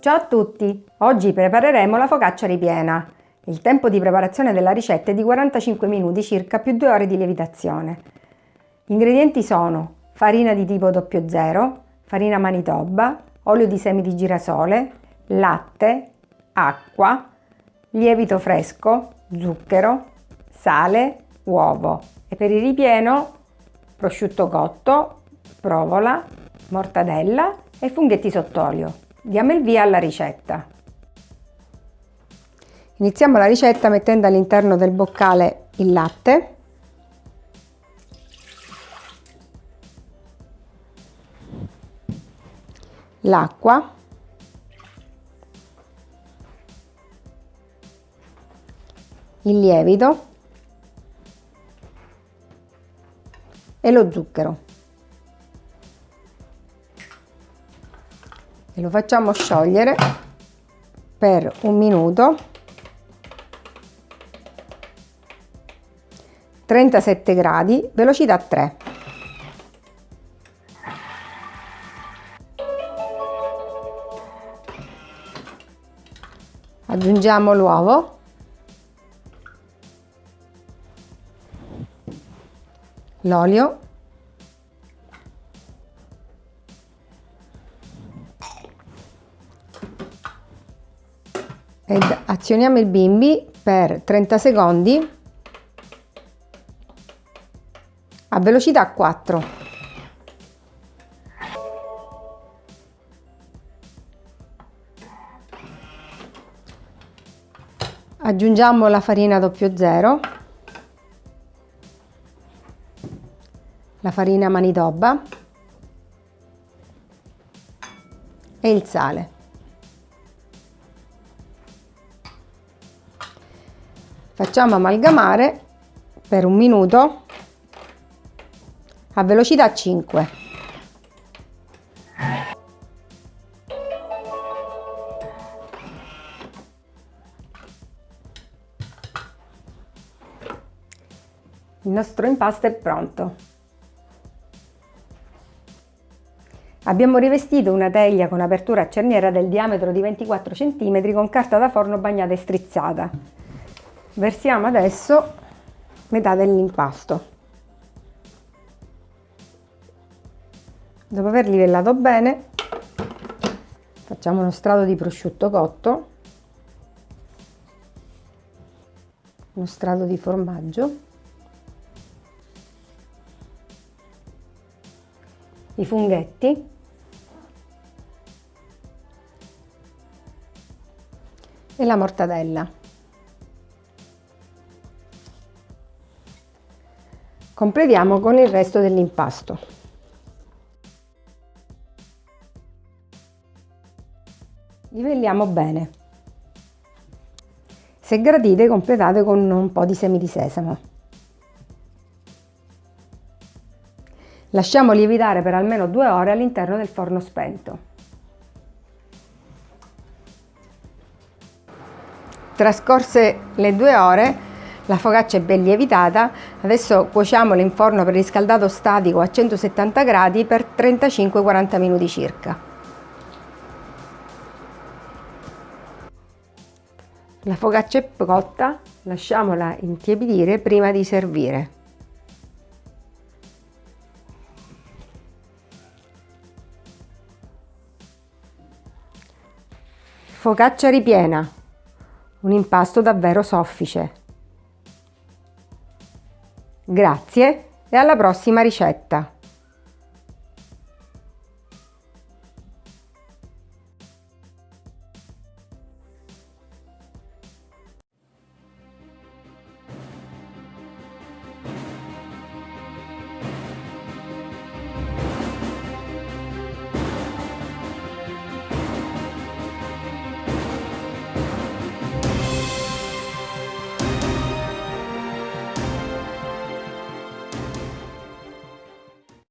Ciao a tutti! Oggi prepareremo la focaccia ripiena. Il tempo di preparazione della ricetta è di 45 minuti circa più 2 ore di lievitazione. Gli ingredienti sono farina di tipo 00, farina manitoba, olio di semi di girasole, latte, acqua, lievito fresco, zucchero, sale, uovo e per il ripieno prosciutto cotto, provola, mortadella e funghetti sott'olio. Diamo il via alla ricetta. Iniziamo la ricetta mettendo all'interno del boccale il latte, l'acqua, il lievito e lo zucchero. E lo facciamo sciogliere per un minuto. 37 gradi velocità 3 aggiungiamo l'uovo. L'olio ed azioniamo il bimbi per 30 secondi a velocità 4. Aggiungiamo la farina 00, la farina manitoba e il sale. Facciamo amalgamare per un minuto a velocità 5. Il nostro impasto è pronto. Abbiamo rivestito una teglia con apertura a cerniera del diametro di 24 cm con carta da forno bagnata e strizzata versiamo adesso metà dell'impasto. Dopo aver livellato bene facciamo uno strato di prosciutto cotto uno strato di formaggio i funghetti e la mortadella Completiamo con il resto dell'impasto. Livelliamo bene. Se gradite completate con un po' di semi di sesamo. Lasciamo lievitare per almeno due ore all'interno del forno spento. Trascorse le due ore la focaccia è ben lievitata, adesso cuociamola in forno per riscaldato statico a 170 gradi per 35-40 minuti circa. La focaccia è cotta, lasciamola intiepidire prima di servire. Focaccia ripiena, un impasto davvero soffice. Grazie e alla prossima ricetta!